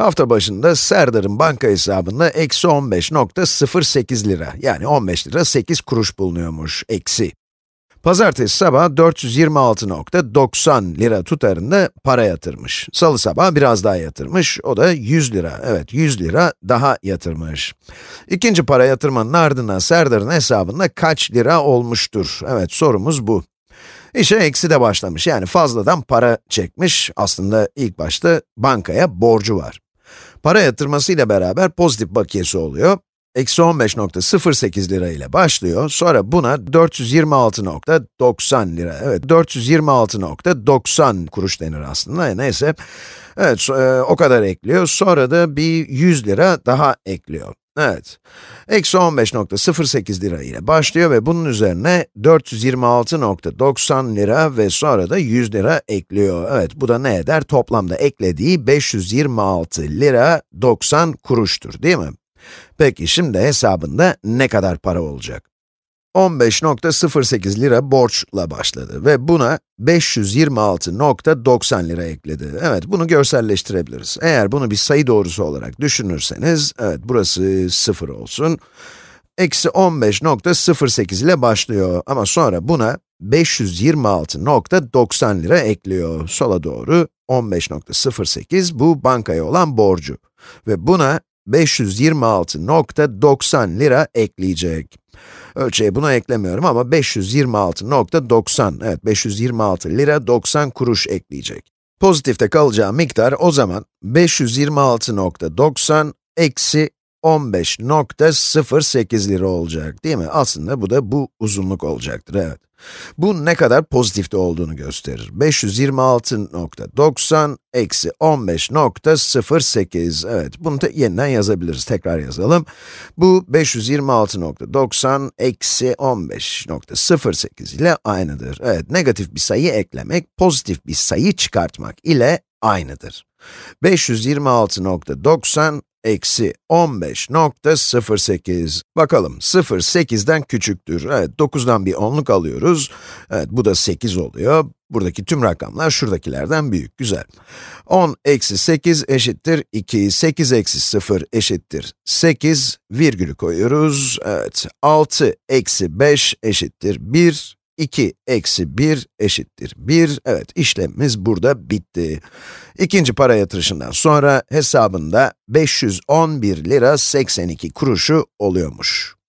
Hafta başında Serdar'ın banka hesabında eksi 15.08 lira, yani 15 lira 8 kuruş bulunuyormuş, eksi. Pazartesi sabah 426.90 lira tutarında para yatırmış. Salı sabah biraz daha yatırmış, o da 100 lira, evet 100 lira daha yatırmış. İkinci para yatırmanın ardından Serdar'ın hesabında kaç lira olmuştur? Evet, sorumuz bu. İşe eksi de başlamış, yani fazladan para çekmiş. Aslında ilk başta bankaya borcu var. Para yatırmasıyla beraber pozitif bakiyesi oluyor. Eksi 15.08 lira ile başlıyor, sonra buna 426.90 lira, evet 426.90 kuruş denir aslında, neyse. Evet, e, o kadar ekliyor, sonra da bir 100 lira daha ekliyor. Evet, eksi 15.08 lira ile başlıyor ve bunun üzerine 426.90 lira ve sonra da 100 lira ekliyor. Evet, bu da ne eder? Toplamda eklediği 526 lira 90 kuruştur, değil mi? Peki şimdi hesabında ne kadar para olacak? 15.08 lira borçla başladı ve buna 526.90 lira ekledi. Evet, bunu görselleştirebiliriz. Eğer bunu bir sayı doğrusu olarak düşünürseniz, evet burası 0 olsun. Eksi 15.08 ile başlıyor ama sonra buna 526.90 lira ekliyor. Sola doğru 15.08 bu bankaya olan borcu. Ve buna 526.90 lira ekleyecek. Ölçeği buna eklemiyorum ama 526.90, evet 526 lira 90 kuruş ekleyecek. Pozitifte kalacağı miktar o zaman 526.90 eksi 15.08 lira olacak değil mi? Aslında bu da bu uzunluk olacaktır, evet. Bu ne kadar pozitifte olduğunu gösterir. 526.90 eksi 15.08, evet bunu da yeniden yazabiliriz, tekrar yazalım. Bu 526.90 eksi 15.08 ile aynıdır. Evet, negatif bir sayı eklemek, pozitif bir sayı çıkartmak ile aynıdır. 526.90 eksi 15.08. Bakalım, 0, 8'den küçüktür. Evet, 9'dan bir onluk alıyoruz. Evet, bu da 8 oluyor. Buradaki tüm rakamlar şuradakilerden büyük, güzel. 10 eksi 8 eşittir 2, 8 eksi 0 eşittir 8, virgülü koyuyoruz. Evet, 6 eksi 5 eşittir 1, 2 eksi 1 eşittir 1. Evet, işlemimiz burada bitti. İkinci para yatırışından sonra hesabında 511 lira 82 kuruşu oluyormuş.